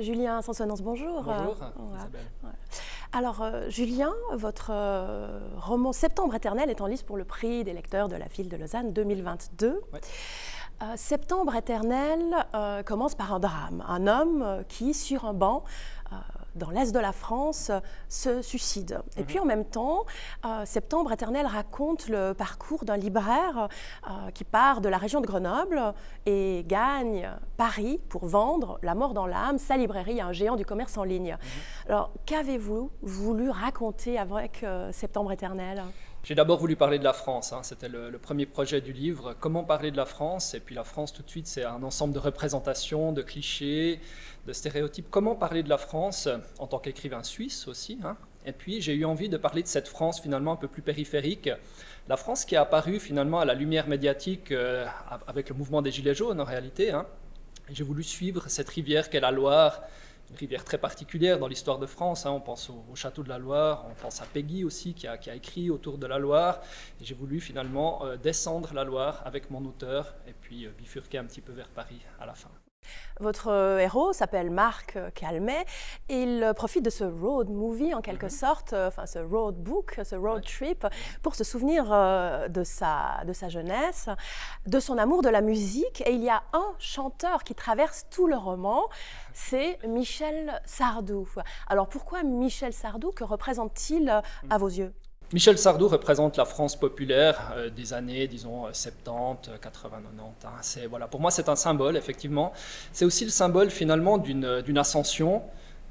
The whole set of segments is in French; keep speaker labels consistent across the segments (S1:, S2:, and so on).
S1: Julien Sansonance, bonjour.
S2: Bonjour,
S1: Alors, euh, Julien, votre euh, roman Septembre éternel est en liste pour le prix des lecteurs de la ville de Lausanne 2022. Euh, Septembre éternel commence par un drame. Un homme qui, sur un banc, dans l'est de la France, se suicide. Et puis en même temps, euh, Septembre éternel raconte le parcours d'un libraire euh, qui part de la région de Grenoble et gagne Paris pour vendre La mort dans l'âme, sa librairie à un géant du commerce en ligne. Mhm. Alors qu'avez-vous voulu raconter avec euh, Septembre éternel?
S2: J'ai d'abord voulu parler de la France, hein. c'était le, premier projet du livre, comment parler de la France, et puis la France tout de suite c'est un ensemble de représentations, de clichés, de stéréotypes, comment parler de la France en tant qu'écrivain suisse aussi, hein. et puis j'ai eu envie de parler de cette France finalement un peu plus périphérique, la France qui est apparue finalement à la lumière médiatique euh, avec le mouvement des Gilets jaunes en réalité, hein. j'ai voulu suivre cette rivière qu'est la Loire, rivière très particulière dans l'histoire de France. Hein. On pense au, château de la Loire, on pense à Peggy aussi qui a, écrit autour de la Loire. J'ai voulu finalement euh, descendre la Loire avec mon auteur et puis euh, bifurquer un petit peu vers Paris à la fin.
S1: Votre euh, héros s'appelle Marc euh, Calmet. Il euh, profite de ce road movie en quelque mhm. sorte, enfin ce road book, ce road trip, pour se souvenir de, sa, de sa jeunesse, de son amour de la musique. Et il y a un chanteur qui traverse tout le roman, c'est Michel Sardou. Alors pourquoi Michel Sardou? Que représente-t-il à mhm. vos yeux?
S2: Michel Sardou représente la France populaire euh, des années, disons, 70, 80, 90. voilà, pour moi, c'est un symbole, effectivement. C'est aussi le symbole, finalement, d'une ascension,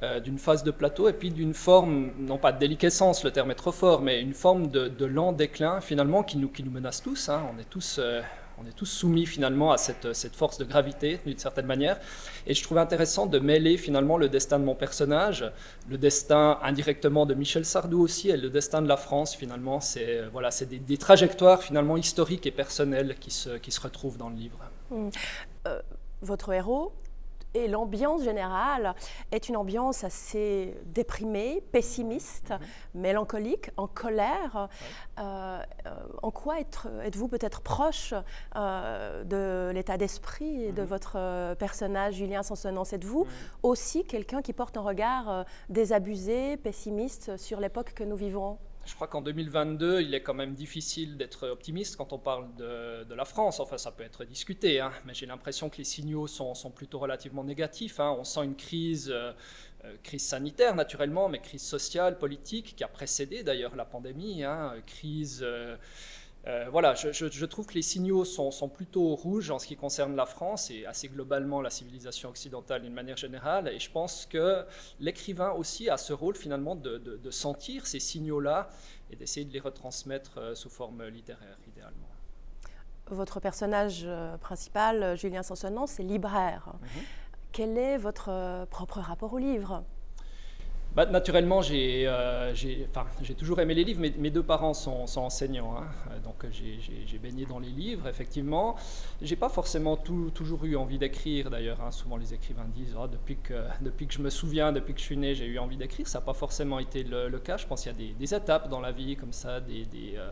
S2: euh, d'une phase de plateau, et puis d'une forme, non pas de déliquescence, le terme est trop fort, mais une forme de, lent déclin, finalement, qui nous, qui nous menace tous. Hein. On est tous... Euh, on est tous soumis finalement à cette, force de gravité d'une certaine manière. Et je trouvais intéressant de mêler finalement le destin de mon personnage, le destin indirectement de Michel Sardou aussi, et le destin de la France finalement. C'est voilà, des, trajectoires finalement historiques et personnelles qui se, qui se retrouvent dans le livre.
S1: Mmh. Euh, votre héros et l'ambiance générale est une ambiance assez déprimée, pessimiste, mhm. mélancolique, en colère. Euh, euh, en quoi êtes-vous peut-être proche euh, de l'état d'esprit de mhm. votre personnage, Julien Sansonance Êtes-vous mhm. aussi quelqu'un qui porte un regard désabusé, pessimiste sur l'époque que nous vivons?
S2: Je crois qu'en 2022, il est quand même difficile d'être optimiste quand on parle de, la France. Enfin, ça peut être discuté, hein. mais j'ai l'impression que les signaux sont, plutôt relativement négatifs. Hein. On sent une crise, euh, euh, crise sanitaire naturellement, mais crise sociale, politique, qui a précédé d'ailleurs la pandémie, hein. crise... Euh, euh, voilà, je, trouve que les signaux sont, plutôt rouges en ce qui concerne la France et assez globalement la civilisation occidentale d'une manière générale. Et je pense que l'écrivain aussi a ce rôle finalement de, sentir ces signaux-là et d'essayer de les retransmettre euh, sous forme littéraire, idéalement.
S1: Votre personnage euh, principal, Julien Sansonnon, c'est libraire. Mhm. Quel est votre propre rapport au livre?
S2: Bah, naturellement, euh, j'ai toujours aimé les livres. Mes, mes deux parents sont, enseignants, hein. euh, donc j'ai baigné dans les livres, effectivement. J'ai pas forcément toujours eu envie d'écrire, d'ailleurs. Hein. Souvent, les écrivains disent oh, depuis, que, depuis que je me souviens, depuis que je suis né, j'ai eu envie d'écrire. Ça n'a pas forcément été le, cas. Je pense qu'il y a des, étapes dans la vie, comme ça, des, euh,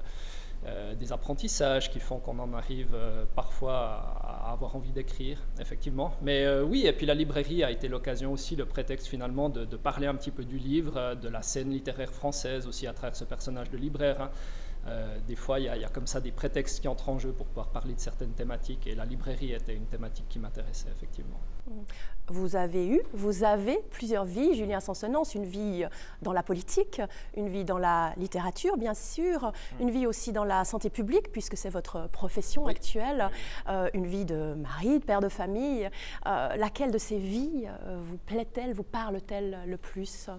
S2: euh, des apprentissages qui font qu'on en arrive euh, parfois à, avoir envie d'écrire, effectivement. Mais euh, oui, et puis la librairie a été l'occasion aussi, le prétexte finalement de, parler un petit peu du livre, de la scène littéraire française aussi à travers ce personnage de libraire. Hein. Des fois, il y, a comme ça des prétextes qui entrent en jeu pour pouvoir parler de certaines thématiques, et la librairie était une thématique qui m'intéressait effectivement.
S1: Vous avez eu, vous avez plusieurs vies, Julien Sansonance, une vie dans la politique, une vie dans la littérature, bien sûr, mm. une vie aussi dans la santé publique, puisque c'est votre profession actuelle, euh, une vie de mari, de père de famille. Euh, laquelle de ces vies euh, vous plaît-elle, vous parle-t-elle le plus?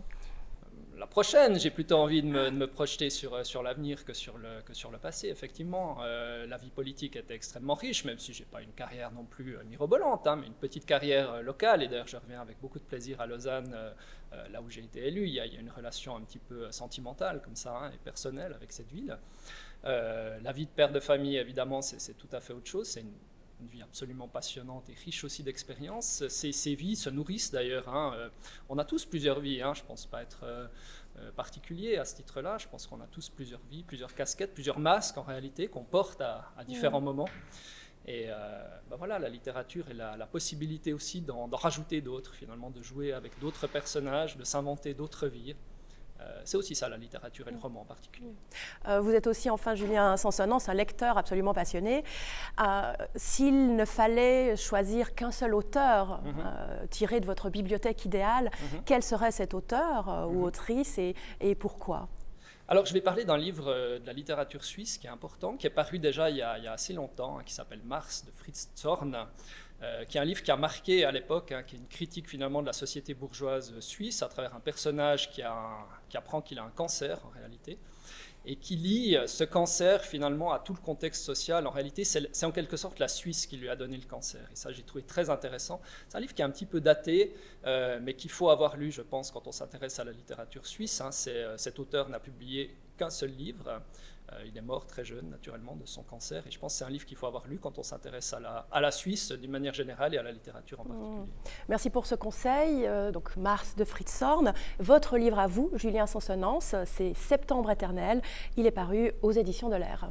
S2: La prochaine, j'ai plutôt envie de me, projeter sur, euh, sur l'avenir que, sur le, que sur le passé, effectivement. Euh, la vie politique était extrêmement riche, même si je n'ai pas une carrière non plus euh, mirobolante, hein, mais une petite carrière locale. Et d'ailleurs, je reviens avec beaucoup de plaisir à Lausanne, là où j'ai été élu. Il y, a, une relation un petit peu sentimentale, comme ça, hein, et personnelle avec cette ville. la vie de père de famille, évidemment, c'est tout à fait autre chose. C'est une une vie absolument passionnante et riche aussi d'expériences. Ces, vies se nourrissent d'ailleurs. Hein. Euh, on a tous plusieurs vies, hein. je ne pense pas être euh, euh, particulier à ce titre-là. Je pense qu'on a tous plusieurs vies, plusieurs casquettes, plusieurs masques en réalité qu'on porte à, différents moments. Et ben voilà, la littérature et la, possibilité aussi d'en rajouter d'autres, finalement, de jouer avec d'autres personnages, de s'inventer d'autres vies. Euh, c'est aussi ça la littérature et le roman en particulier.
S1: Euh, vous êtes aussi, enfin, Julien Sansonance, un lecteur absolument passionné. Euh, s'il ne fallait choisir qu'un seul auteur mhm. tiré de votre bibliothèque idéale, mhm. quel serait cet auteur ou mhm. autrice et, et pourquoi?
S2: Alors, je vais parler d'un livre de la littérature suisse qui est important, qui est paru déjà il y a, assez longtemps, hein, qui s'appelle Mars de Fritz Zorn. Euh, qui est un livre qui a marqué à l'époque, hein, qui est une critique finalement de la société bourgeoise suisse à travers un personnage qui, apprend qu'il a un cancer en réalité, et qui lie ce cancer finalement à tout le contexte social. En réalité, c'est en quelque sorte la Suisse qui lui a donné le cancer. Et ça, j'ai trouvé très intéressant. C'est un livre qui est un petit peu daté, euh, mais qu'il faut avoir lu, je pense, quand on s'intéresse à la littérature suisse. Hein. Euh, cet auteur n'a publié qu'un seul livre. Euh, il est mort très jeune, naturellement, de son cancer. Et je pense que c'est un livre qu'il faut avoir lu quand on s'intéresse à la, à la Suisse d'une manière générale et à la littérature en mmh. particulier.
S1: Merci pour ce conseil. Euh, donc, Mars de Fritz Horn. Votre livre à vous, Julien Sansonance, c'est Septembre éternel. Il est paru aux éditions de l'Air.